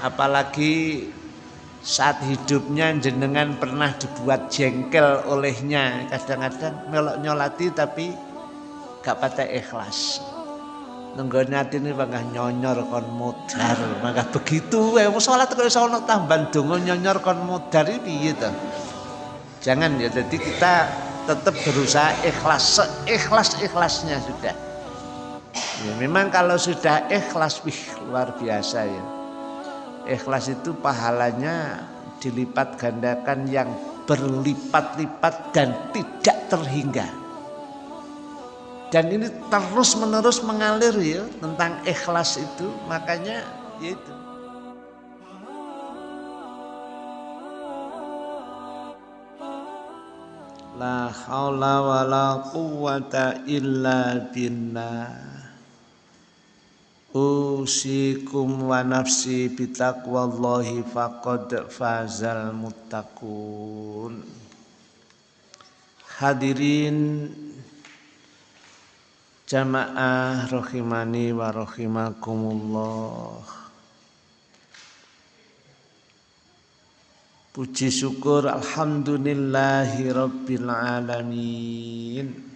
apalagi saat hidupnya jenengan pernah dibuat jengkel olehnya. Kadang-kadang melok nyolati tapi gak patah ikhlas. Nenggone ini bangga nyonyor kon modar maka begitu eh salat kok iso ana tambahan donga nyonyor kon modar iki gitu jangan ya jadi kita tetap berusaha ikhlas seikhlas ikhlasnya sudah. Ya, memang kalau sudah ikhlas wih luar biasa ya ikhlas itu pahalanya dilipat gandakan yang berlipat-lipat dan tidak terhingga. Dan ini terus menerus mengalir ya tentang ikhlas itu, makanya yaitu. La haula wala quwata illa billah. Usikum wa nafsi bitaqwallahi faqad fazal muttaqun. Hadirin jamaah rahimani wa rahimakumullah Puji syukur alhamdulillahi rabbil alamin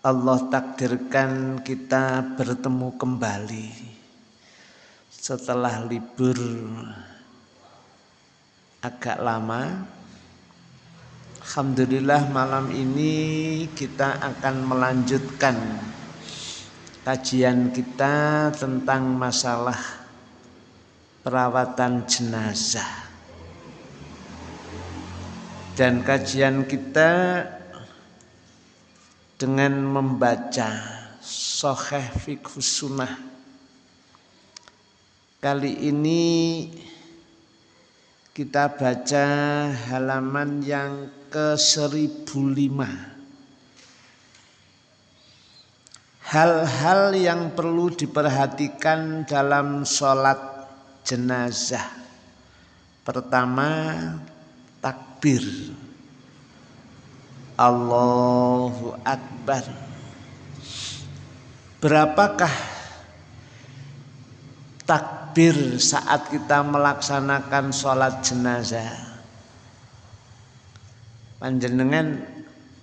Allah takdirkan kita bertemu kembali setelah libur agak lama. Alhamdulillah malam ini kita akan melanjutkan kajian kita tentang masalah perawatan jenazah. Dan kajian kita dengan membaca Soheh Fiqh Sunnah. Kali ini kita baca halaman yang ke 1005. Hal-hal yang perlu diperhatikan dalam sholat jenazah. Pertama, takbir. Allahu Akbar. Berapakah takbir saat kita melaksanakan sholat jenazah? Panjenengan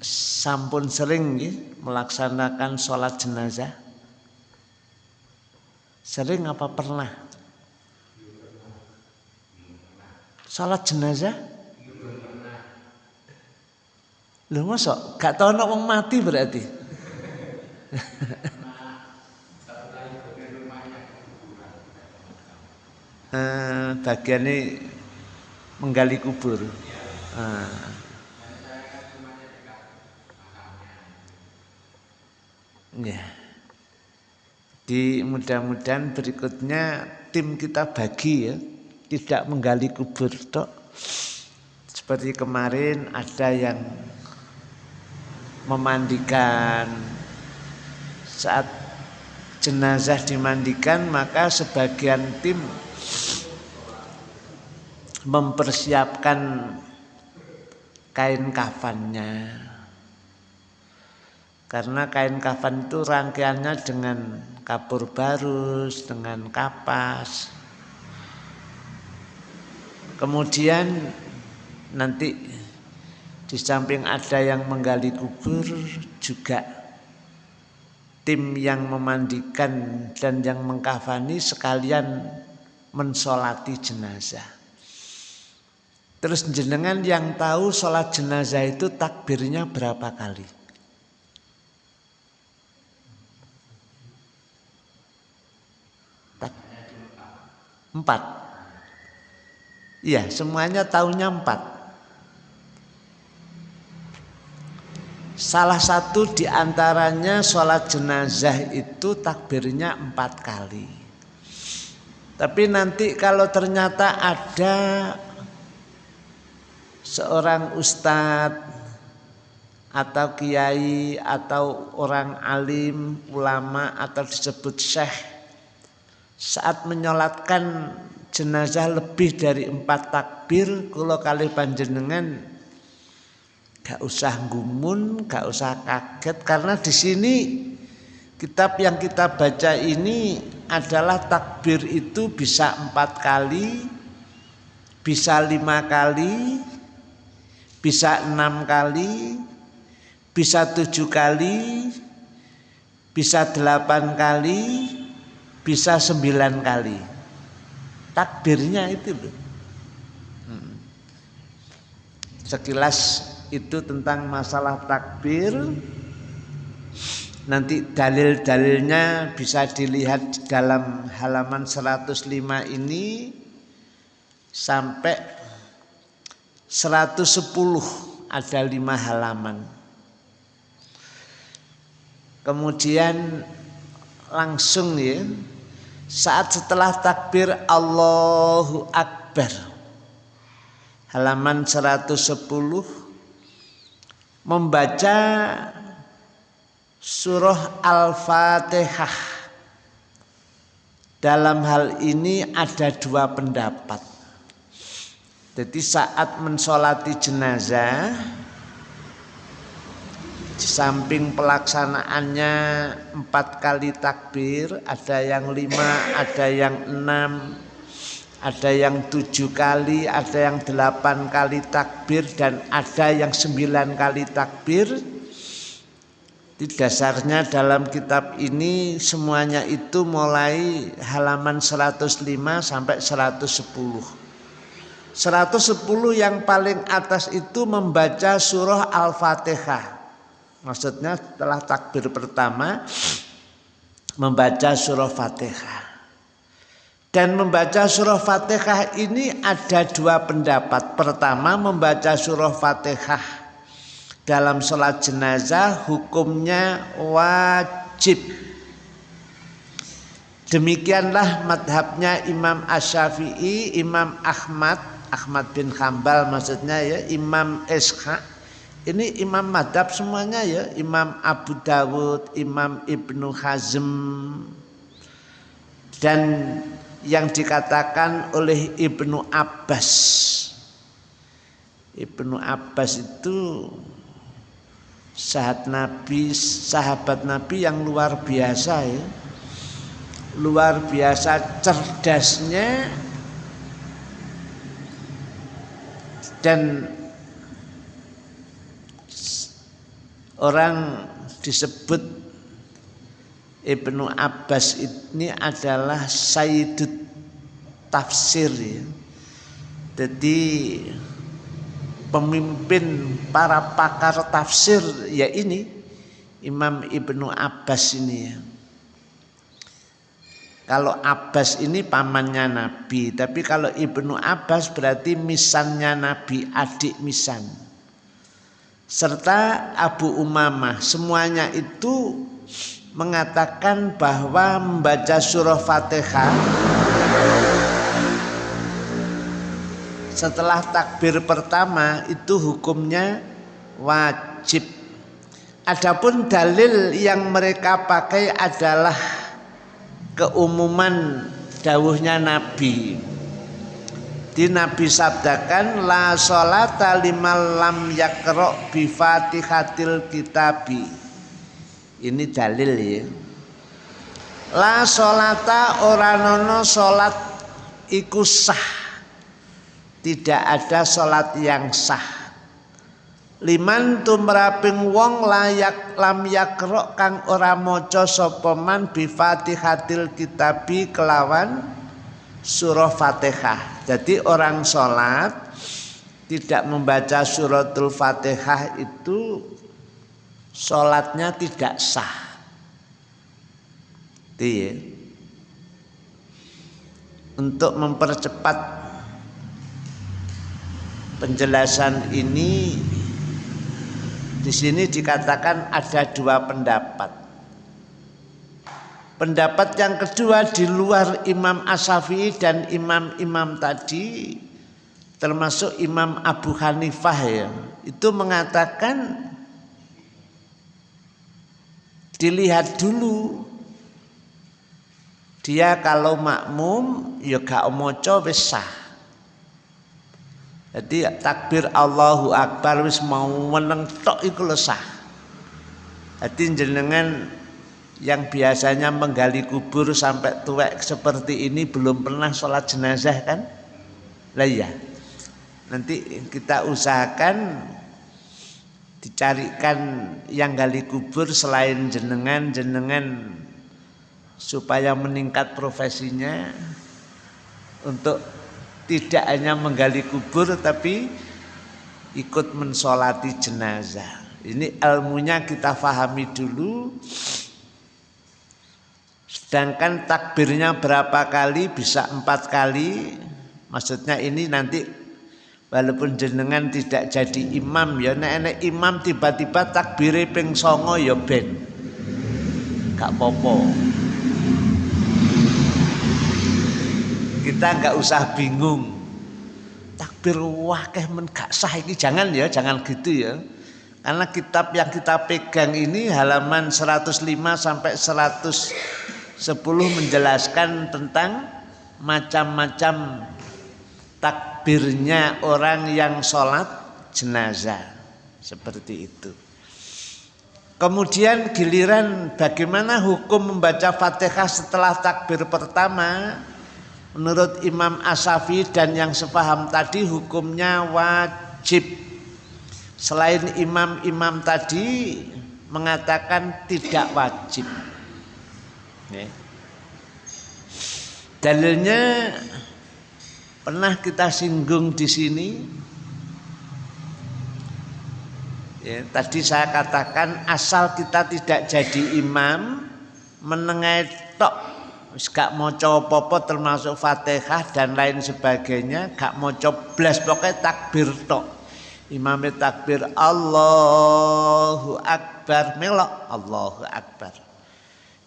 sampun sering ya, melaksanakan sholat jenazah? Sering apa pernah? Sholat jenazah? Lho masa gak tau ana wong mati berarti. eh, bagian ini menggali kubur. Ya. Di mudah-mudahan berikutnya tim kita bagi ya, tidak menggali kubur tok. Seperti kemarin ada yang memandikan. Saat jenazah dimandikan maka sebagian tim mempersiapkan kain kafannya. Karena kain kafan itu rangkaiannya dengan kapur barus dengan kapas. Kemudian nanti di samping ada yang menggali kubur juga tim yang memandikan dan yang mengkafani sekalian mensolati jenazah. Terus jenengan yang tahu sholat jenazah itu takbirnya berapa kali? Tak, empat. Iya, semuanya tahunya empat. Salah satu di antaranya sholat jenazah itu takbirnya empat kali. Tapi nanti kalau ternyata ada seorang ustadz atau kiai atau orang alim, ulama atau disebut syekh saat menyolatkan jenazah lebih dari empat takbir kalau kali panjenengan Gak usah gumun, gak usah kaget karena di sini kitab yang kita baca ini adalah takbir itu bisa empat kali, bisa lima kali, bisa enam kali, bisa tujuh kali, bisa delapan kali, bisa sembilan kali. Takbirnya itu. Hmm. Sekilas itu tentang masalah takbir. Nanti dalil-dalilnya bisa dilihat dalam halaman 105 ini sampai 110 ada lima halaman. Kemudian langsung ya saat setelah takbir Allahu Akbar halaman 110 membaca surah Al-Fatihah. Dalam hal ini ada dua pendapat. Jadi saat mensolati jenazah, di samping pelaksanaannya empat kali takbir, ada yang lima, ada yang enam, ada yang tujuh kali, ada yang delapan kali takbir, dan ada yang sembilan kali takbir di dasarnya dalam kitab ini semuanya itu mulai halaman 105 sampai 110. 110 yang paling atas itu membaca surah Al-Fatihah. Maksudnya setelah takbir pertama membaca surah Fatihah. Dan membaca surah Fatihah ini ada dua pendapat. Pertama membaca surah Fatihah dalam sholat jenazah hukumnya wajib. Demikianlah madhabnya Imam Asyafi'i, Imam Ahmad, Ahmad bin Hambal maksudnya ya, Imam Ishaq. Ini imam madhab semuanya ya, Imam Abu Dawud, Imam Ibnu Hazm, dan yang dikatakan oleh Ibnu Abbas. Ibnu Abbas itu sahabat Nabi, sahabat Nabi yang luar biasa ya. Luar biasa cerdasnya dan orang disebut Ibnu Abbas ini adalah Sayyidut Tafsir ya. Jadi pemimpin para pakar tafsir ya ini Imam Ibnu Abbas ini ya. Kalau Abbas ini pamannya Nabi, tapi kalau Ibnu Abbas berarti misannya Nabi, adik misan. Serta Abu Umamah, semuanya itu mengatakan bahwa membaca surah Fatihah setelah takbir pertama itu hukumnya wajib. Adapun dalil yang mereka pakai adalah keumuman dawuhnya Nabi. Di Nabi sabdakan la sholata limal lam yakro bi fatihatil kitabi. Ini dalil ya. La sholata oranono sholat iku sah. Tidak ada sholat yang sah. Liman tumraping wong layak lam yakro kang ora moco sopoman bi fatihatil kitabi kelawan surah fatihah. Jadi orang sholat tidak membaca suratul fatihah itu sholatnya tidak sah Dia. untuk mempercepat penjelasan ini di sini dikatakan ada dua pendapat. Pendapat yang kedua di luar Imam Asyafi'i dan imam-imam tadi termasuk Imam Abu Hanifah ya, itu mengatakan dilihat dulu dia kalau makmum ya gak omoco wis sah jadi takbir Allahu Akbar wis mau meneng tok iku lesah. Jadi jenengan yang biasanya menggali kubur sampai tuwek seperti ini belum pernah sholat jenazah kan? Lah iya. Nanti kita usahakan dicarikan yang gali kubur selain jenengan-jenengan supaya meningkat profesinya untuk tidak hanya menggali kubur tapi ikut mensolati jenazah. Ini ilmunya kita fahami dulu Sedangkan takbirnya berapa kali bisa empat kali. Maksudnya ini nanti walaupun jenengan tidak jadi imam ya nek imam tiba-tiba takbir ping songo ya ben. Gak popo. Kita nggak usah bingung. Takbir wah keh men gak sah ini jangan ya, jangan gitu ya. Karena kitab yang kita pegang ini halaman 105 sampai 100 10 menjelaskan tentang macam-macam takbirnya orang yang sholat jenazah seperti itu. Kemudian giliran bagaimana hukum membaca fatihah setelah takbir pertama Menurut Imam Asafi dan yang sepaham tadi hukumnya wajib Selain imam-imam tadi mengatakan tidak wajib Ya. Dalilnya pernah kita singgung di sini. Ya, tadi saya katakan asal kita tidak jadi imam menengai tok gak mau apa termasuk Fatihah dan lain sebagainya gak mau blas pokoknya takbir tok imamnya takbir Allahu Akbar melok Allahu Akbar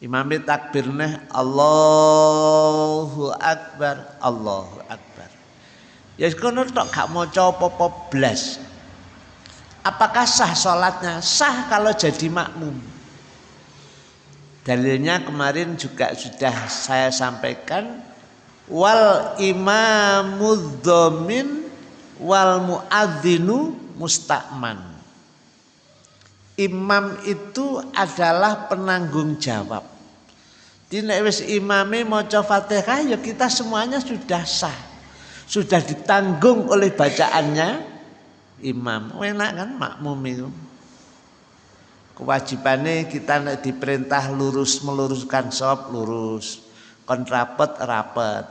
Imami takbirnya Allahu Akbar, Allahu Akbar. Ya kono tok gak maca apa-apa blas. Apakah sah sholatnya? Sah kalau jadi makmum. Dalilnya kemarin juga sudah saya sampaikan wal imamud dhamin wal muadzinu mustakman imam itu adalah penanggung jawab. Dina wis imame maca Fatihah ya kita semuanya sudah sah. Sudah ditanggung oleh bacaannya imam. Enak kan makmum itu. Kewajibannya kita nek diperintah lurus meluruskan sop lurus, kontrapet rapet.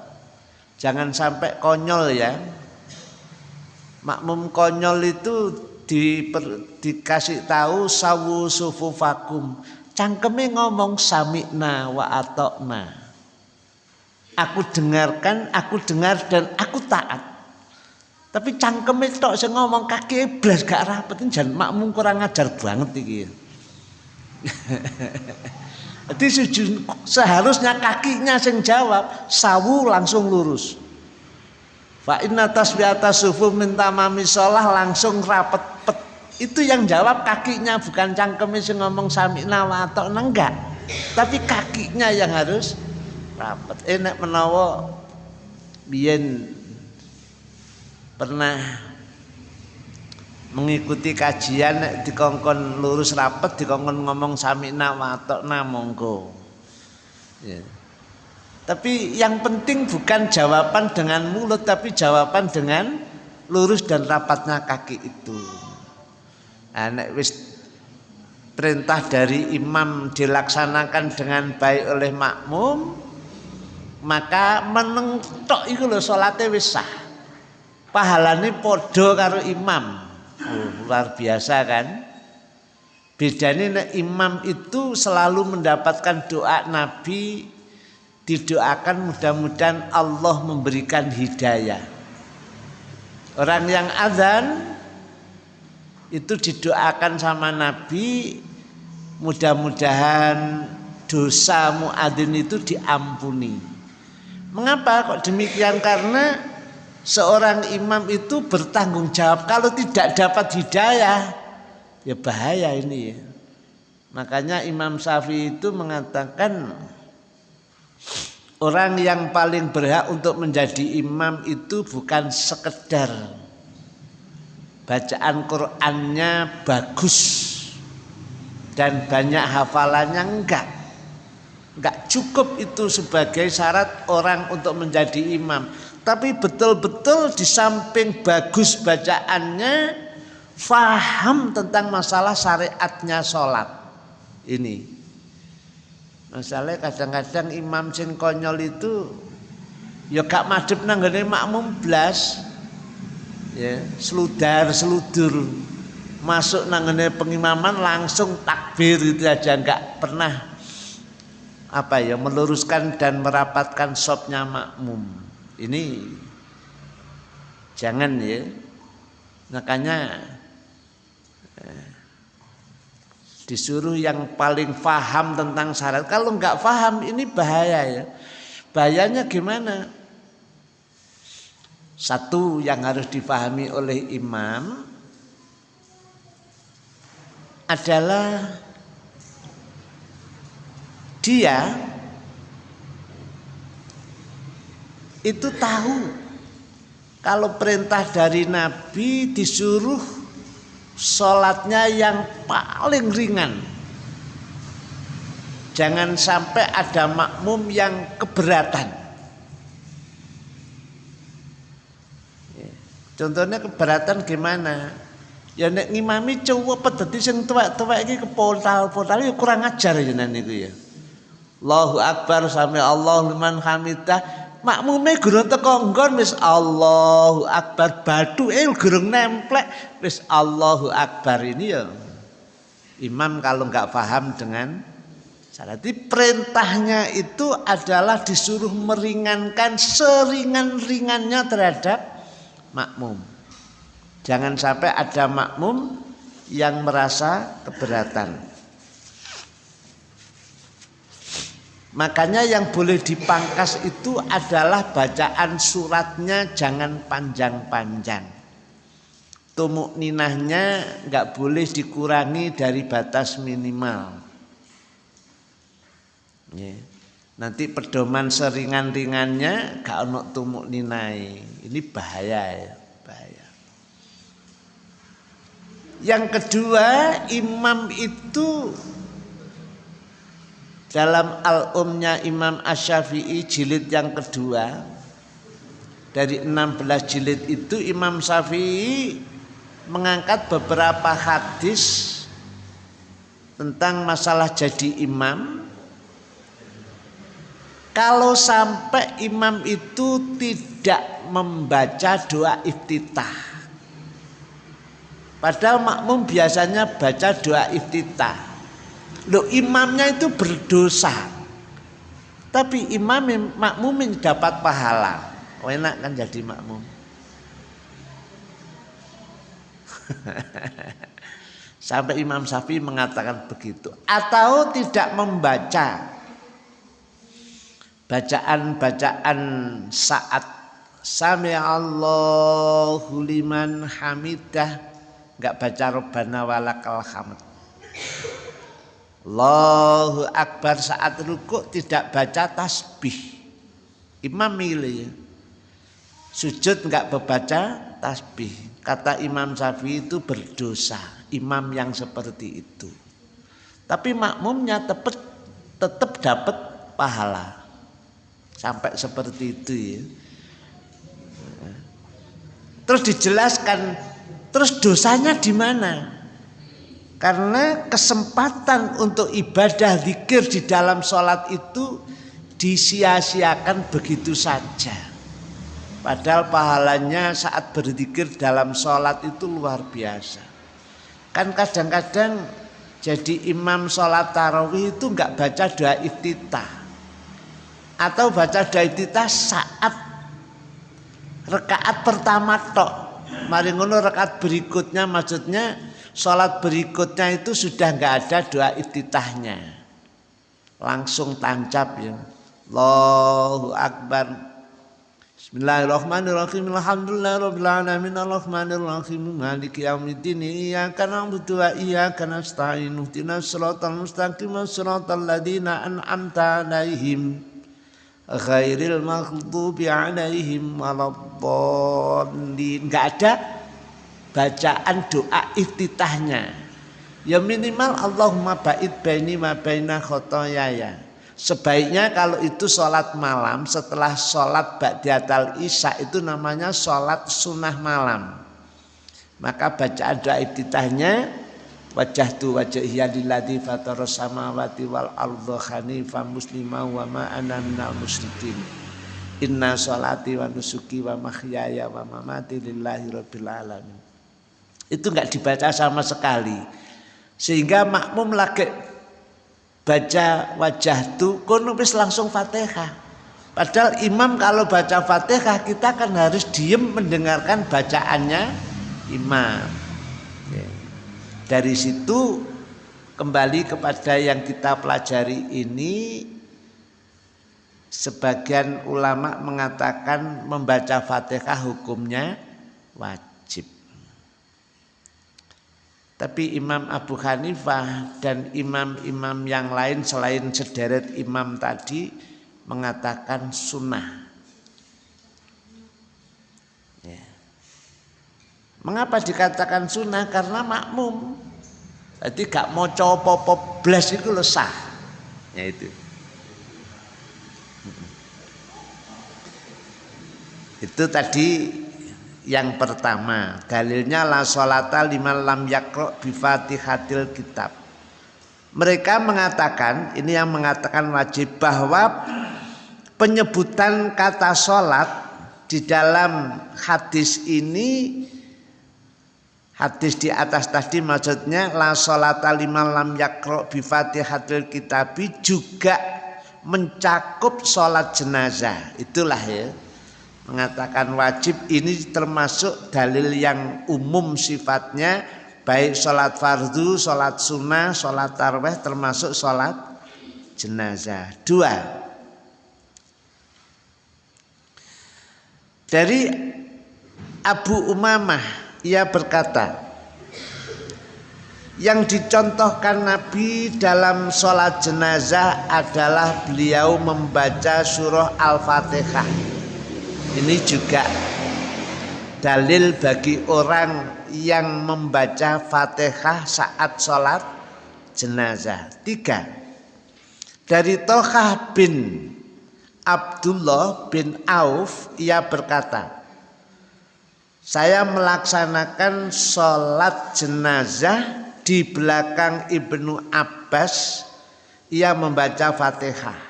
Jangan sampai konyol ya. Makmum konyol itu di, per, dikasih tahu sawu sufufakum cangkeme ngomong samikna wa atokna aku dengarkan aku dengar dan aku taat tapi cangkeme tok sing ngomong kaki blas gak rapet jan makmum kurang ajar banget iki Jadi seharusnya kakinya sing jawab, sawu langsung lurus. Fa inna tasbihata sufu minta mami sholah langsung rapet pet. Itu yang jawab kakinya bukan cangkemnya sing ngomong sami'na wa atau enggak. Tapi kakinya yang harus rapet. Enak eh, menawa biyen pernah mengikuti kajian dikongkon lurus rapet dikongkon ngomong sami'na wa atau monggo. Ya. Tapi yang penting bukan jawaban dengan mulut tapi jawaban dengan lurus dan rapatnya kaki itu. Nah, wis perintah dari imam dilaksanakan dengan baik oleh makmum maka menengtok itu loh sholatnya wis sah. Pahalane podo karo imam. Oh, luar biasa kan? Bedanya imam itu selalu mendapatkan doa Nabi didoakan mudah-mudahan Allah memberikan hidayah. Orang yang azan itu didoakan sama Nabi mudah-mudahan dosa muadzin itu diampuni. Mengapa kok demikian? Karena seorang imam itu bertanggung jawab kalau tidak dapat hidayah ya bahaya ini ya. Makanya Imam Syafi'i itu mengatakan Orang yang paling berhak untuk menjadi imam itu bukan sekedar bacaan Qur'annya bagus dan banyak hafalannya enggak. Enggak cukup itu sebagai syarat orang untuk menjadi imam. Tapi betul-betul di samping bagus bacaannya, faham tentang masalah syariatnya sholat. Ini. Masalahnya kadang-kadang imam sing konyol itu ya gak madep nanggane makmum blas. Ya, seludar, seludur. Masuk nanggane pengimaman langsung takbir itu aja. Nggak pernah apa ya meluruskan dan merapatkan sopnya makmum. Ini jangan ya. Makanya eh, disuruh yang paling paham tentang syarat. Kalau nggak paham ini bahaya ya. Bahayanya gimana satu yang harus dipahami oleh imam adalah dia itu tahu kalau perintah dari Nabi disuruh sholatnya yang paling ringan. Jangan sampai ada makmum yang keberatan. Contohnya keberatan gimana? Ya nek ngimami cowok pedeti sing tuwek-tuwek iki kepoltal-poltal ya kurang ajar ya niku ya. Allahu Akbar sampai Allah liman hamidah makmume gurung teko nggon wis Allahu Akbar batu eh gurung nemplek wis Allahu Akbar ini ya imam kalau nggak paham dengan Jadi perintahnya itu adalah disuruh meringankan seringan-ringannya terhadap makmum. Jangan sampai ada makmum yang merasa keberatan. Makanya yang boleh dipangkas itu adalah bacaan suratnya jangan panjang-panjang. Tumuk ninahnya nggak boleh dikurangi dari batas minimal. Ya. Nanti pedoman seringan-ringannya gak ono tumuk ninai. Ini bahaya ya, bahaya. Yang kedua, imam itu dalam al-umnya Imam Ash-Syafi'i jilid yang kedua dari 16 jilid itu Imam Syafi'i mengangkat beberapa hadis tentang masalah jadi imam kalau sampai imam itu tidak membaca doa iftitah padahal makmum biasanya baca doa iftitah Loh imamnya itu berdosa. Tapi imam makmumin dapat pahala. Oh, enak kan jadi makmum. Sampai Imam Syafi'i mengatakan begitu. Atau tidak membaca bacaan-bacaan saat Sami Allahu liman hamidah nggak baca Rabbana walakal hamd Allahu Akbar saat rukuk tidak baca tasbih. Imam milih. Sujud enggak membaca tasbih. Kata Imam Syafi'i itu berdosa. Imam yang seperti itu. Tapi makmumnya tetap tetap dapat pahala. Sampai seperti itu ya. Terus dijelaskan, terus dosanya di mana? Karena kesempatan untuk ibadah zikir di dalam sholat itu disia-siakan begitu saja. Padahal pahalanya saat berzikir dalam sholat itu luar biasa. Kan kadang-kadang jadi imam sholat tarawih itu nggak baca doa iftitah. Atau baca doa iftitah saat rekaat pertama tok. Mari ngono rekaat berikutnya maksudnya Sholat berikutnya itu sudah nggak ada doa iftitahnya. Langsung tancap ya. Allahu Akbar. Bismillahirrahmanirrahim. Alhamdulillahirabbil alamin. Arrahmanirrahim. Maliki yaumiddin. Iyyaka na'budu wa iyyaka nasta'in. Ihdinas siratal mustaqim. Siratal ladzina an'amta 'alaihim. Ghairil maghdubi 'alaihim waladdallin. Enggak ada bacaan doa iftitahnya. Ya minimal Allahumma ba'id baini ma baina khotoyaya. Sebaiknya kalau itu sholat malam setelah sholat ba'diatal isya itu namanya sholat sunnah malam. Maka bacaan doa iftitahnya wajah tu wajah lilladzi fataras samawati wal arda hanifan muslima wa ma ana minal musyrikin. Inna sholati wa nusuki wa mahyaya wa mamati lillahi rabbil alamin. Itu enggak dibaca sama sekali. Sehingga makmum lagi baca wajah tu kono langsung Fatihah. Padahal imam kalau baca Fatihah kita kan harus diem mendengarkan bacaannya imam. Dari situ kembali kepada yang kita pelajari ini sebagian ulama mengatakan membaca Fatihah hukumnya wajib. Tapi Imam Abu Hanifah dan imam-imam yang lain selain sederet imam tadi mengatakan sunnah. Mengapa dikatakan sunnah? Karena makmum. Jadi gak mau copo blas itu lesah. Ya itu. Itu tadi yang pertama dalilnya la sholata lima lam yakro bifatihatil kitab mereka mengatakan ini yang mengatakan wajib bahwa penyebutan kata sholat di dalam hadis ini hadis di atas tadi maksudnya la sholata lima lam yakro bifatihatil kitabi juga mencakup sholat jenazah. Itulah ya. Mengatakan wajib ini termasuk dalil yang umum sifatnya baik sholat fardu, sholat sunnah, sholat tarweh termasuk sholat jenazah. Dua, dari Abu Umamah ia berkata, yang dicontohkan Nabi dalam sholat jenazah adalah beliau membaca surah Al-Fatihah ini juga dalil bagi orang yang membaca Fatihah saat sholat jenazah. Tiga, dari Tohah bin Abdullah bin Auf ia berkata, saya melaksanakan sholat jenazah di belakang Ibnu Abbas ia membaca Fatihah.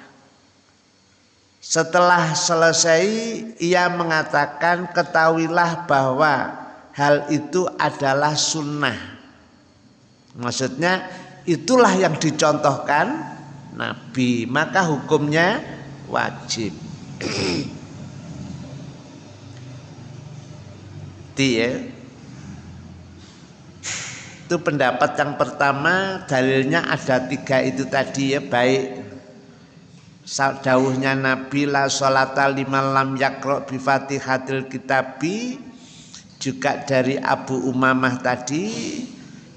Setelah selesai ia mengatakan ketahuilah bahwa hal itu adalah sunnah. Maksudnya itulah yang dicontohkan Nabi, maka hukumnya wajib. Dia itu pendapat yang pertama dalilnya ada tiga itu tadi ya. Baik dawuhnya Nabi la sholata lima lam yakro bi fatihatil kitabi juga dari Abu Umamah tadi.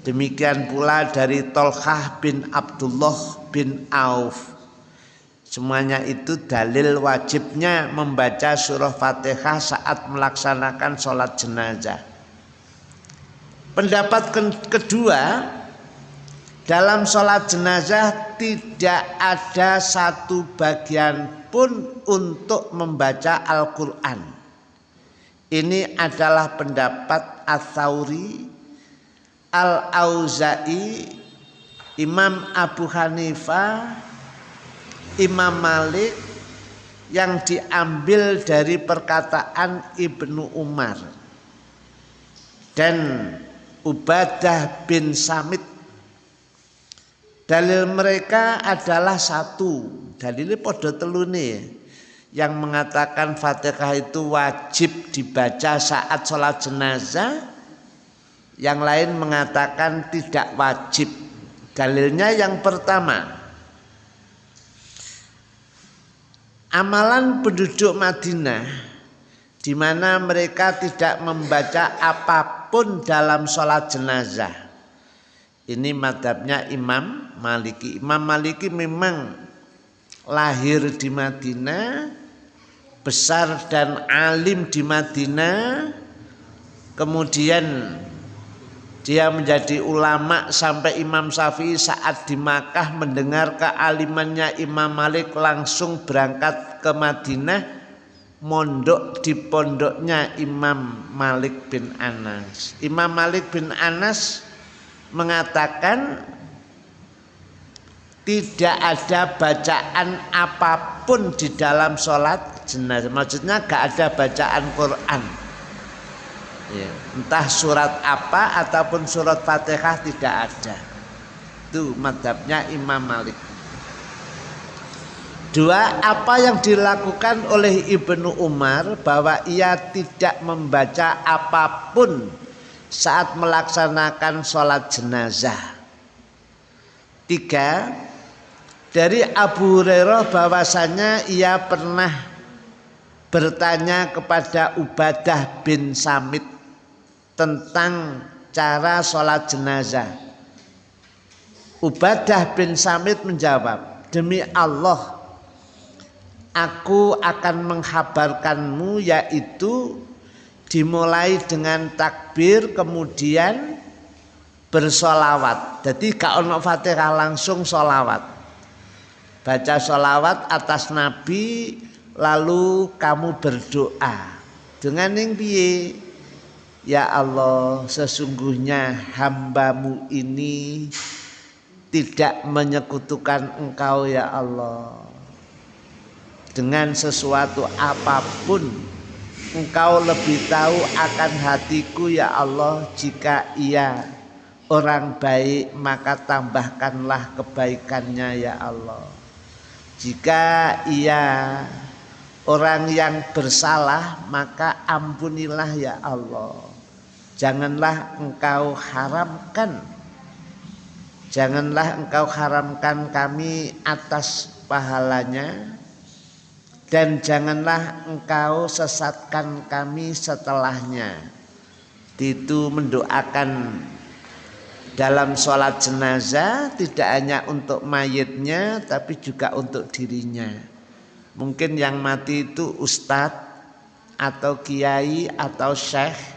Demikian pula dari Tolhah bin Abdullah bin Auf semuanya itu dalil wajibnya membaca surah Fatihah saat melaksanakan sholat jenazah pendapat kedua dalam sholat jenazah tidak ada satu bagian pun untuk membaca Al-Quran. Ini adalah pendapat Atsauri, Al-Auza'i, Imam Abu Hanifah, Imam Malik yang diambil dari perkataan Ibnu Umar dan Ubadah bin Samit Dalil mereka adalah satu. Dalilnya podo telune yang mengatakan Fatihah itu wajib dibaca saat sholat jenazah. Yang lain mengatakan tidak wajib. Dalilnya yang pertama. Amalan penduduk Madinah di mana mereka tidak membaca apa pun dalam sholat jenazah ini madhabnya Imam Maliki. Imam Maliki memang lahir di Madinah, besar dan alim di Madinah, kemudian Dia menjadi ulama sampai Imam Syafi'i saat di Makkah mendengar kealimannya Imam Malik langsung berangkat ke Madinah mondok di pondoknya Imam Malik bin Anas. Imam Malik bin Anas mengatakan tidak ada bacaan apa pun di dalam sholat jenazah. Maksudnya gak ada bacaan Quran ya, entah surat apa ataupun surat fatihah tidak ada. Itu madhabnya Imam Malik. Dua, apa yang dilakukan oleh Ibnu Umar bahwa ia tidak membaca apa pun saat melaksanakan sholat jenazah. Tiga, dari Abu Hurairah bahwasanya ia pernah bertanya kepada Ubadah bin Samit tentang cara sholat jenazah. Ubadah bin Samit menjawab, demi Allah, aku akan menghabarkanmu yaitu dimulai dengan takbir kemudian bersolawat. Jadi gak ono fatihah langsung solawat. Baca solawat atas Nabi lalu kamu berdoa dengan yang biye Ya Allah sesungguhnya hambamu ini tidak menyekutukan engkau ya Allah. Dengan sesuatu apa pun engkau lebih tahu akan hatiku ya Allah. Jika ia orang baik maka tambahkanlah kebaikannya ya Allah. Jika ia orang yang bersalah maka ampunilah ya Allah janganlah engkau haramkan. Janganlah engkau haramkan kami atas pahalanya. Dan janganlah engkau sesatkan kami setelahnya. Itu mendoakan dalam sholat jenazah tidak hanya untuk mayitnya tapi juga untuk dirinya. Mungkin yang mati itu ustadz atau kiai atau syekh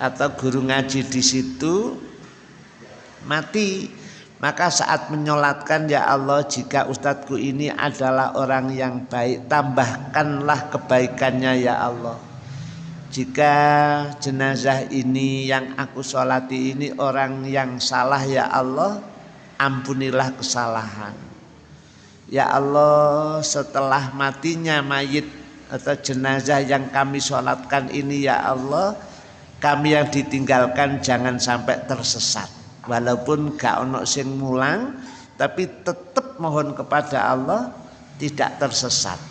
atau guru ngaji di situ mati. Maka saat menyolatkan ya Allah jika ustadzku ini adalah orang yang baik tambahkanlah kebaikannya ya Allah. Jika jenazah ini yang aku solati ini orang yang salah ya Allah ampunilah kesalahan. Ya Allah setelah matinya mayit atau jenazah yang kami sholatkan ini ya Allah kami yang ditinggalkan jangan sampai tersesat. Walaupun gak ono sing mulang tapi tetap mohon kepada Allah tidak tersesat.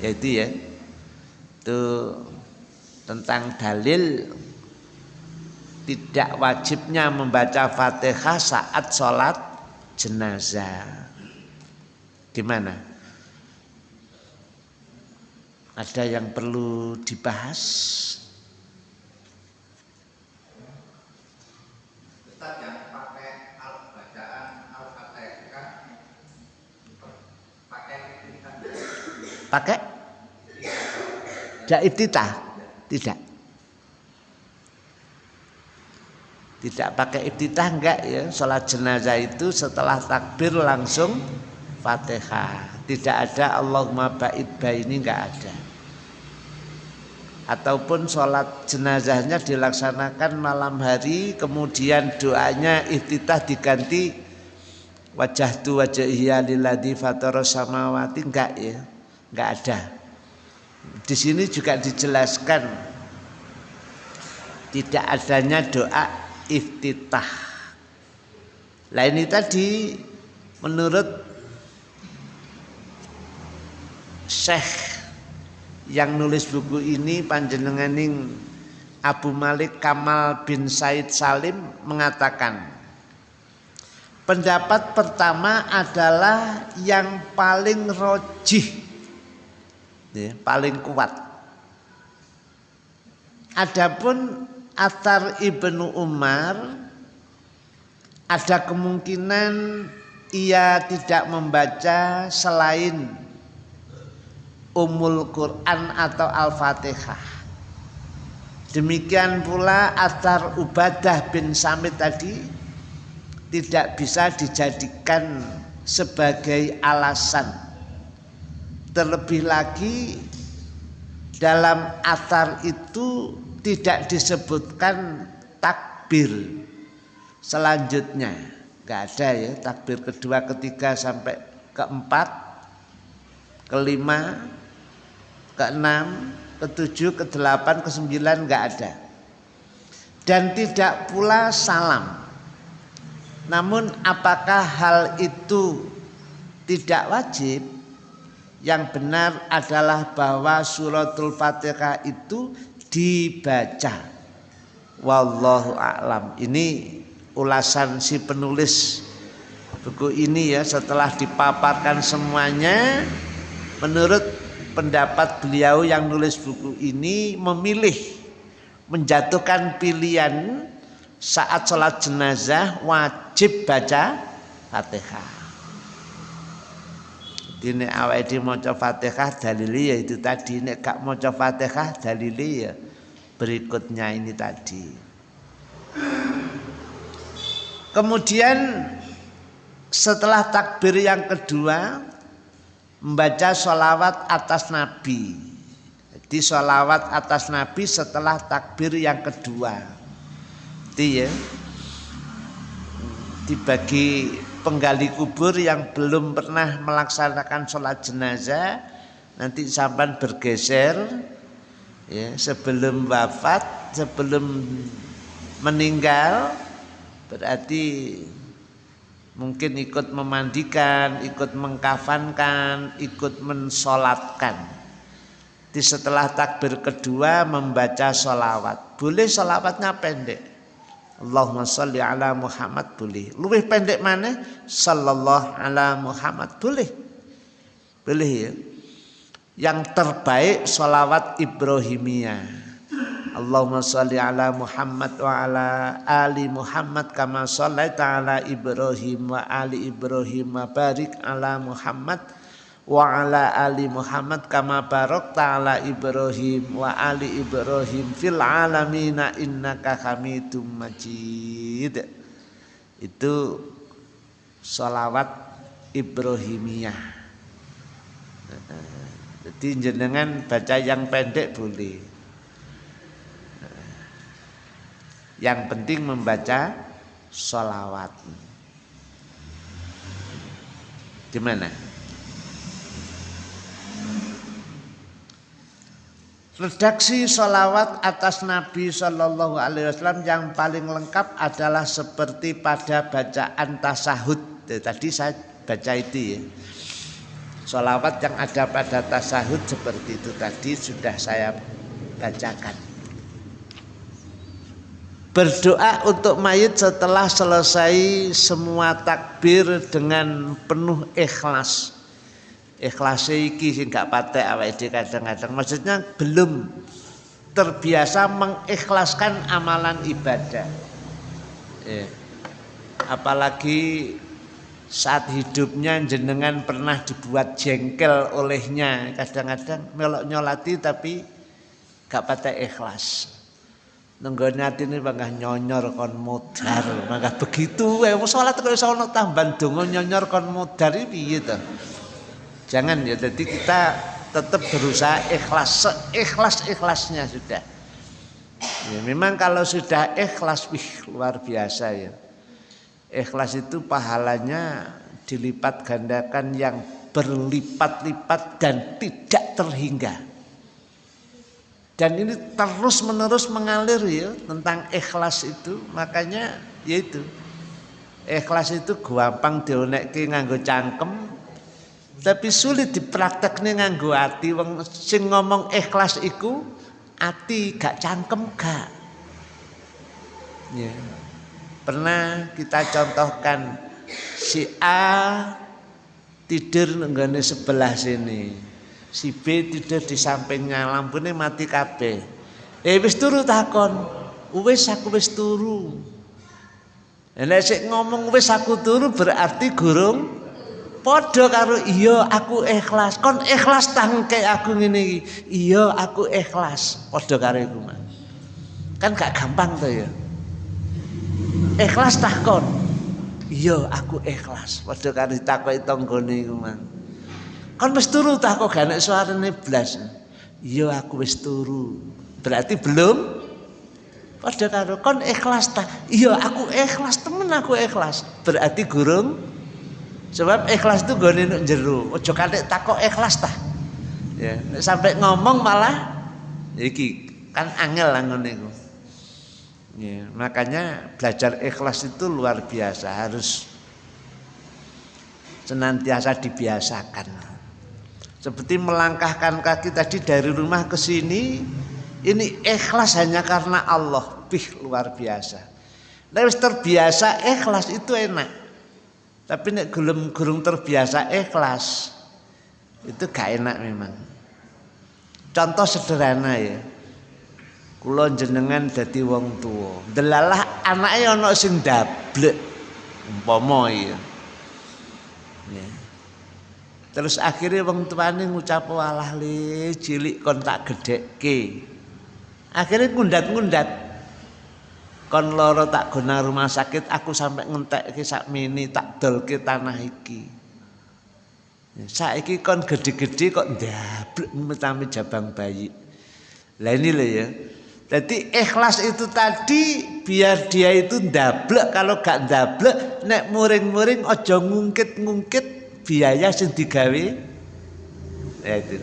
Yaitu ya. Itu tentang dalil tidak wajibnya membaca fatihah saat sholat jenazah. Gimana ada yang perlu dibahas pakai? Tidak iftitah tidak. Tidak pakai iftitah enggak ya. Sholat jenazah itu setelah takbir langsung fatihah. Tidak ada Allahumma ba'id ini enggak ada. Ataupun sholat jenazahnya dilaksanakan malam hari kemudian doanya iftitah diganti wajah tu wajah iya lilladhi fataros samawati enggak ya nggak ada. Di sini juga dijelaskan tidak adanya doa iftitah. Lah ini tadi menurut Syekh yang nulis buku ini panjenenganing Abu Malik Kamal bin Said Salim mengatakan pendapat pertama adalah yang paling rojih ya, paling kuat. Adapun Atar Ibnu Umar ada kemungkinan ia tidak membaca selain Umul Quran atau Al-Fatihah. Demikian pula Atar Ubadah bin Samit tadi tidak bisa dijadikan sebagai alasan. Terlebih lagi dalam atar itu tidak disebutkan takbir selanjutnya. Gak ada ya takbir kedua, ketiga sampai keempat, kelima, keenam, ketujuh, kedelapan, kesembilan nggak ada. Dan tidak pula salam. Namun apakah hal itu tidak wajib? Yang benar adalah bahwa suratul Fatihah itu dibaca. Wallahu a'lam. Ini ulasan si penulis buku ini ya setelah dipaparkan semuanya menurut pendapat beliau yang nulis buku ini memilih menjatuhkan pilihan saat sholat jenazah wajib baca fatihah. Jadi nek awake dhewe maca Fatihah dalili ya itu tadi nek gak maca Fatihah dalili ya berikutnya ini tadi. Kemudian setelah takbir yang kedua membaca sholawat atas Nabi. Jadi sholawat atas Nabi setelah takbir yang kedua. Itu ya. Dibagi penggali kubur yang belum pernah melaksanakan sholat jenazah nanti sampan bergeser ya sebelum wafat sebelum meninggal berarti mungkin ikut memandikan, ikut mengkafankan, ikut mensolatkan. Di setelah takbir kedua membaca solawat. Boleh solawatnya pendek. Allahumma salli ala Muhammad boleh. Lebih pendek mana? Sallallahu ala Muhammad boleh. Boleh ya. Yang terbaik solawat Ibrahimiyah. Allahumma salli ala Muhammad wa ala ali Muhammad kama sallaita ala Ibrahim wa ali Ibrahim wa barik ala Muhammad wa ala ali Muhammad kama barakta ala Ibrahim wa ali Ibrahim fil alamina innaka hamidum majid. Itu salawat Ibrahimiyah. Jadi jenengan baca yang pendek boleh. Yang penting membaca sholawat. Di Redaksi sholawat atas Nabi Shallallahu Alaihi Wasallam yang paling lengkap adalah seperti pada bacaan tasahud. Tadi saya baca itu ya. Sholawat yang ada pada tasahud seperti itu tadi sudah saya bacakan berdoa untuk mayit setelah selesai semua takbir dengan penuh ikhlas ikhlas iki sing gak patek awake kadang-kadang maksudnya belum terbiasa mengikhlaskan amalan ibadah ya. apalagi saat hidupnya jenengan pernah dibuat jengkel olehnya kadang-kadang melok nyolati tapi gak patek ikhlas Nenggone atine bangga nyonyor kon modar. Maka begitu wae salat kok iso ana tambahan nyonyor kon modar piye to? Jangan ya jadi kita tetap berusaha ikhlas ikhlas-ikhlasnya sudah. Ya, memang kalau sudah ikhlas wih luar biasa ya. Ikhlas itu pahalanya dilipat gandakan yang berlipat-lipat dan tidak terhingga dan ini terus menerus mengalir ya tentang ikhlas itu makanya yaitu ikhlas itu gampang dionekke nganggo cangkem tapi sulit dipraktekne nganggo hati wong sing ngomong ikhlas iku ati gak cangkem gak. Ya. Pernah kita contohkan si A tidur nenggone sebelah sini si B tidur di sampingnya lampunya mati kabeh. Eh wis turu takon wis aku wis turu. Nek sik ngomong wis aku turu berarti gurung padha karo iya aku ikhlas. Kon ikhlas tangke aku ngene iki. Iya aku ikhlas. Padha karo iku, Mas. Kan gak gampang tuh ya. Ikhlas takon. Iya, aku ikhlas. Padha karo ditakoki tanggane iku, Mang. Kan wis turu tak kok gak suarane blas. Iya, aku wis turu. Berarti belum Padha karo kon ikhlas ta? Iya, aku ikhlas temen aku ikhlas. Berarti gurung sebab ikhlas itu gone nek jero. Aja katik takok ikhlas ta. Ya, sampai ngomong malah iki kan angel lah ngono. Ya, makanya belajar ikhlas itu luar biasa, harus senantiasa dibiasakan. Seperti melangkahkan kaki tadi dari rumah ke sini, ini ikhlas hanya karena Allah, bih luar biasa. Nek terbiasa ikhlas itu enak. Tapi nek gulung gurung terbiasa ikhlas itu gak enak memang. Contoh sederhana ya. Kula jenengan dadi wong tua. Delalah anake ana sing dablek umpama ya. ya. Terus akhirnya wong tuane ngucap walah le cilik kon tak gedhekke. Akhirnya ngundat-ngundat. Kon loro tak guna rumah sakit aku sampai ngentekke sak mini tak dolke tanah iki. Ya, saiki kon gede-gede kok ndablek metami jabang bayi. Lah ini ya. Jadi ikhlas itu tadi biar dia itu ndablek kalau gak ndablek nek muring-muring ojo ngungkit-ngungkit biaya sing digawe ya itu.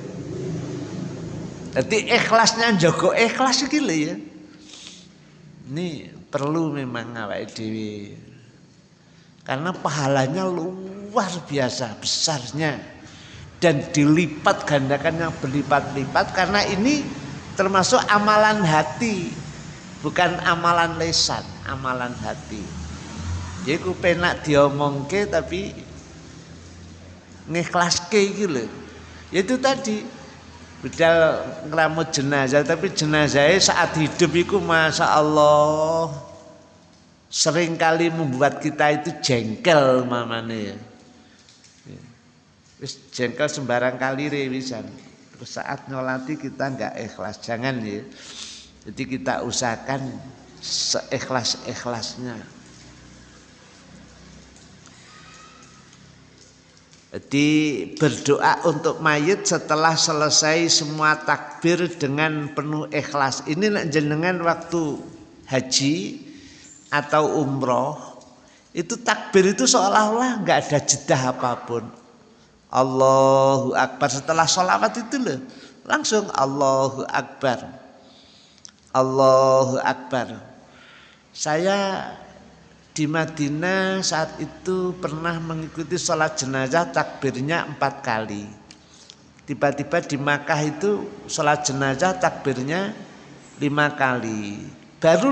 Jadi ikhlasnya jogo ikhlas iki ya. Ini perlu memang awake dhewe. Karena pahalanya luar biasa besarnya. Dan dilipat gandakan yang berlipat-lipat karena ini termasuk amalan hati bukan amalan lesan amalan hati. Jadi ku penak diomongke tapi ngiklaske gitu itu tadi bedal ngeramut jenazah tapi jenazahnya saat hidup itu masa Allah sering kali membuat kita itu jengkel mamane. Wis jengkel sembarang kali rewisan saat nyolati kita nggak ikhlas jangan ya jadi kita usahakan seikhlas jadi berdoa untuk mayit setelah selesai semua takbir dengan penuh ikhlas. Ini jenengan waktu haji atau umroh itu takbir itu seolah-olah nggak ada jeda apa pun. Allahu Akbar. Setelah sholawat itu loh langsung Allahu Akbar. Allahu Akbar. Saya di Madinah saat itu pernah mengikuti sholat jenazah takbirnya empat kali. Tiba-tiba di Makkah itu sholat jenazah takbirnya lima kali. Baru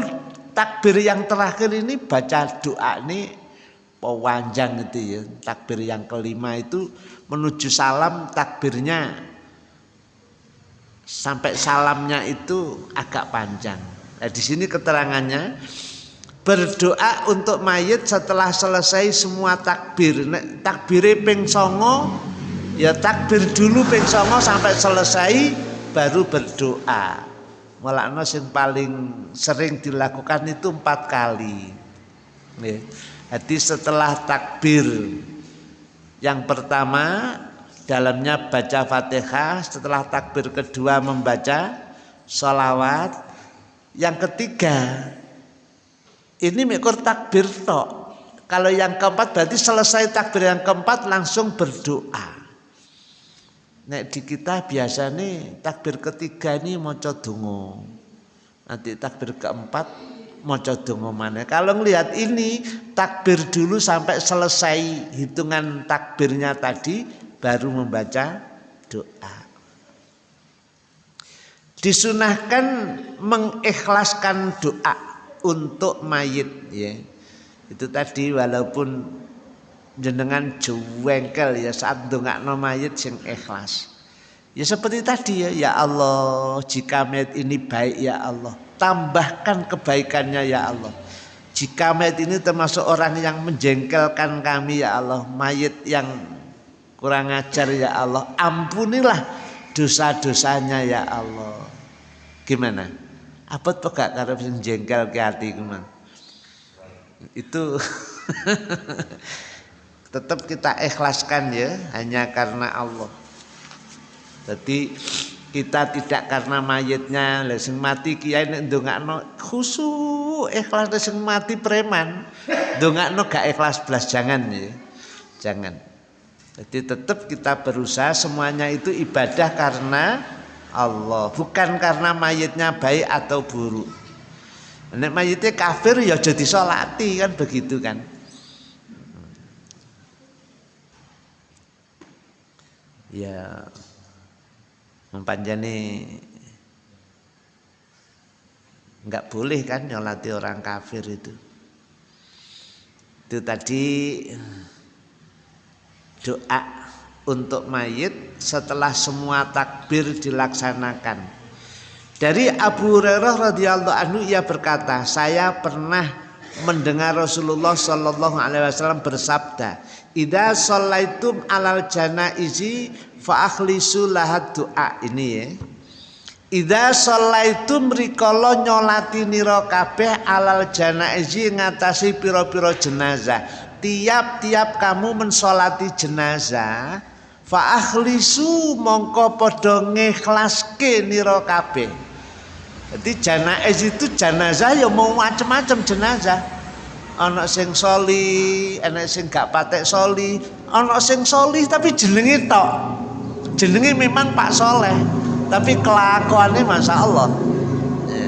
takbir yang terakhir ini baca doa ini pewanjang itu ya takbir yang kelima itu menuju salam takbirnya. Sampai salamnya itu agak panjang. Nah, di sini keterangannya berdoa untuk mayit setelah selesai semua takbir. Takbir ping songo ya takbir dulu ping songo sampai selesai baru berdoa. Mulakno yang paling sering dilakukan itu empat kali. Jadi setelah takbir yang pertama dalamnya baca fatihah, setelah takbir kedua membaca sholawat. Yang ketiga ini mikir takbir tok. Kalau yang keempat berarti selesai takbir yang keempat langsung berdoa. Nek di kita biasa nih takbir ketiga ini mau dongo. Nanti takbir keempat maca donga mana. Kalau ngelihat ini takbir dulu sampai selesai hitungan takbirnya tadi baru membaca doa. Disunahkan mengikhlaskan doa untuk mayit ya. Itu tadi walaupun jenengan jengkel ya saat dongakno mayit sing ikhlas. Ya seperti tadi ya, ya Allah, jika mayit ini baik ya Allah, tambahkan kebaikannya ya Allah. Jika mayat ini termasuk orang yang menjengkelkan kami ya Allah, mayat yang kurang ajar ya Allah, ampunilah dosa-dosanya ya Allah. Gimana? Apa tuh gak karo sing jengkel ke hati kuman. Itu tetap kita ikhlaskan ya hanya karena Allah. Jadi kita tidak karena mayitnya. Lesing mati kiai nek ndongakno khusu ikhlas. Lesing mati preman ndongakno gak ikhlas. Belas jangan ya. Jangan. Jadi tetap kita berusaha semuanya itu ibadah karena Allah. Bukan karena mayitnya baik atau buruk. Nek mayitnya kafir ya jadi solati kan begitu kan? Ya mempanjani nggak boleh kan nyolati orang kafir itu? Itu tadi doa untuk mayit setelah semua takbir dilaksanakan dari Abu Hurairah radhiyallahu anhu ia berkata saya pernah mendengar Rasulullah Shallallahu alaihi wasallam bersabda Ida sholaitum alal janaizi fa akhlisu lahat doa ini ya. Ida sholaitum rikala nyolati nira kabeh alal janaizi ngatasi piro-piro jenazah. Tiap-tiap kamu mensolati jenazah fa akhlisu mongko padha ngikhlaske nira kabeh. Jadi janaiz itu jenazah ya mau macam-macam jenazah ana sing soli, ana sing gak patek soli, ana sing soli tapi jenenge tok. Jenenge memang Pak Soleh, tapi kelakuannya Masya Allah. Ya.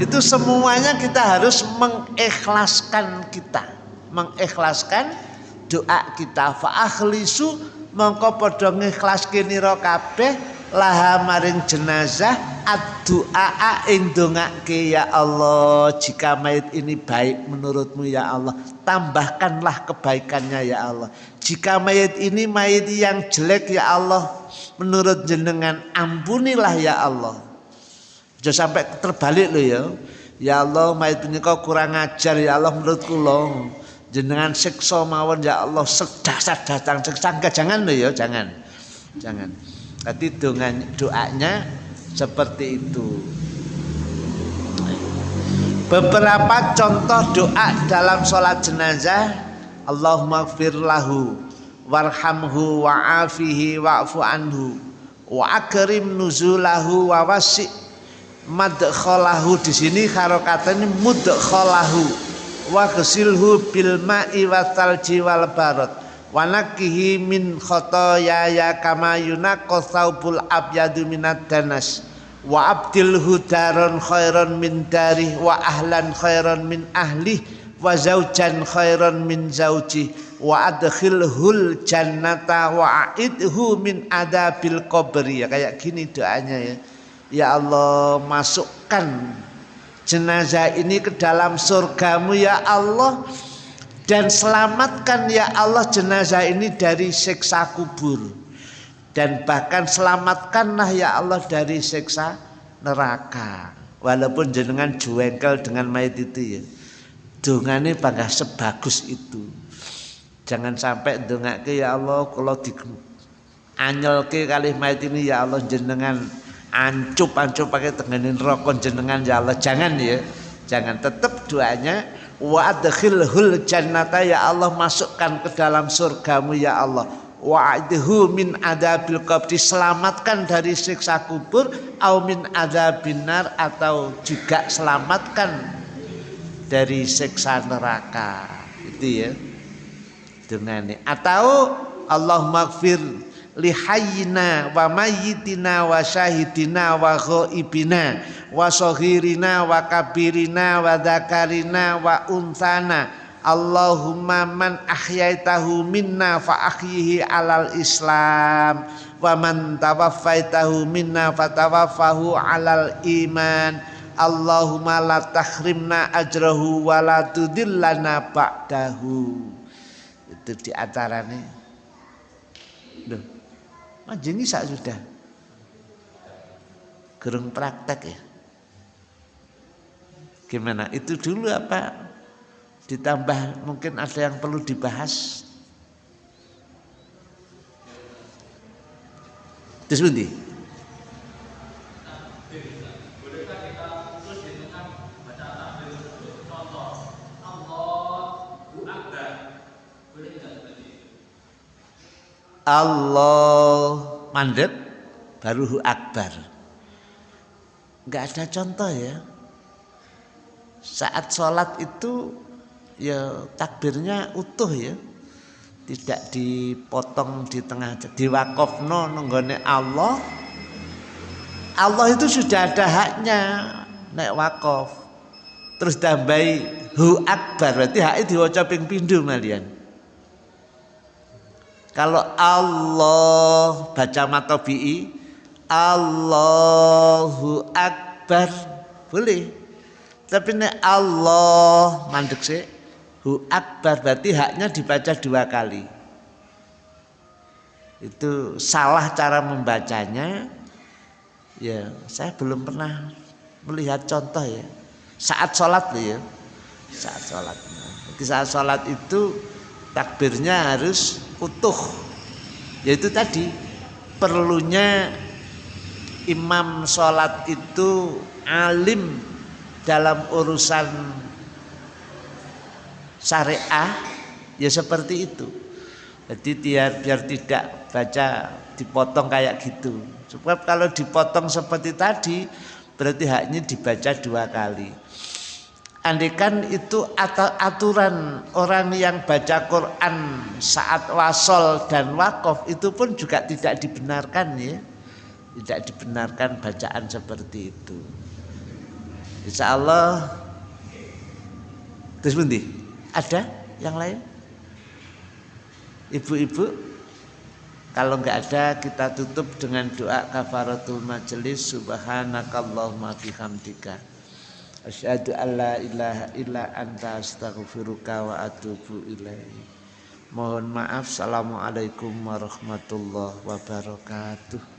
Itu semuanya kita harus mengikhlaskan kita, mengikhlaskan doa kita. Fa akhlisu mongko padha ngikhlaske nira kabeh laha maring jenazah addu'a ing dongake ya Allah jika mayit ini baik menurutmu ya Allah tambahkanlah kebaikannya ya Allah. Jika mayit ini mayit yang jelek ya Allah menurut jenengan ampunilah ya Allah. Jangan sampai terbalik loh ya. Ya Allah mayit ini kau kurang ajar ya Allah menurutku loh jenengan siksa mawon ya Allah sedasar datang siksa. Jangan loh ya jangan. Jangan. Tadi doanya seperti itu. Beberapa contoh doa dalam sholat jenazah Allahumma gfir lahu warhamhu wa'afihi wa'fu anhu wa akrim nuzulahu wa wasi' madkhalahu. Di sini harokatnya mudkhalahu wa ghasilhu bil ma'i wa talji wal barad wanakihi min khotoya ya kama yunaqqa thawbul abyadu minad danas. Wa abdil hudaron khairon min darih wa ahlan khairon min ahlih wa zaujan khairon min zauji. Wa adkhilhul jannata wa aidhu min adabil qabri. Ya kayak gini doanya ya. Ya Allah masukkan jenazah ini ke dalam surgamu ya Allah. Dan selamatkan ya Allah jenazah ini dari siksa kubur. Dan bahkan selamatkanlah ya Allah dari siksa neraka. Walaupun jenengan juengkel dengan mayat itu ya. Dongane bangga sebagus itu. Jangan sampai dongake ya Allah kalau di anyelke kali mayat ini ya Allah jenengan ancup ancup pakai tenganin rokok jenengan ya Allah. Jangan ya jangan. Tetap doanya wa adkhilhul jannata ya Allah masukkan ke dalam surgamu ya Allah. Wa'idhu min adabil qabri selamatkan dari siksa kubur au min adabinar atau juga selamatkan dari siksa neraka. Itu ya dengan ini. Atau Allah maghfir lihayyina wa mayyitina wa syahidina wa ghaibina wa sohirina wa kabirina wa dakarina wa unsana Allahumma man ahyaitahu minna fa ahyihi alal islam wa man tawaffaitahu minna fa tawaffahu alal iman. Allahumma la tahrimna ajrahu wa la tudillana ba'dahu. Itu di antaranya. Duh. Majeni sak sudah. Gerung praktek ya. Gimana? Itu dulu apa? Ditambah mungkin ada yang perlu dibahas. Terus? Allah. Mandek baru akbar. Nggak ada contoh ya. Saat sholat itu ya takbirnya utuh ya. Tidak dipotong di tengah di wakofno nenggone Allah. Allah itu sudah ada haknya naik wakof. Terus tambahi hu akbar. Berarti hak itu ping pindu malian kalau Allah baca matobi'i Allahu Akbar boleh. Tapi nek Allah mandek sih hu akbar berarti haknya dibaca dua kali. Itu salah cara membacanya. Ya, saya belum pernah melihat contoh ya. Saat sholat ya. Saat sholat. Jadi saat sholat itu takbirnya harus utuh. Yaitu tadi perlunya imam sholat itu alim dalam urusan syariah ya seperti itu. Jadi biar biar tidak baca dipotong kayak gitu. Sebab kalau dipotong seperti tadi berarti haknya dibaca dua kali Andikan itu aturan orang yang baca Quran saat wasol dan wakaf itu pun juga tidak dibenarkan ya. Tidak dibenarkan bacaan seperti itu. Insya Allah Terus bundi, ada yang lain? Ibu-ibu kalau enggak ada kita tutup dengan doa kafaratul majelis subhanakallahumma bihamdika. Asyhadu an la ilaha illa anta astaghfiruka wa atubu ilaih. Mohon maaf. Assalamualaikum warahmatullahi wabarakatuh.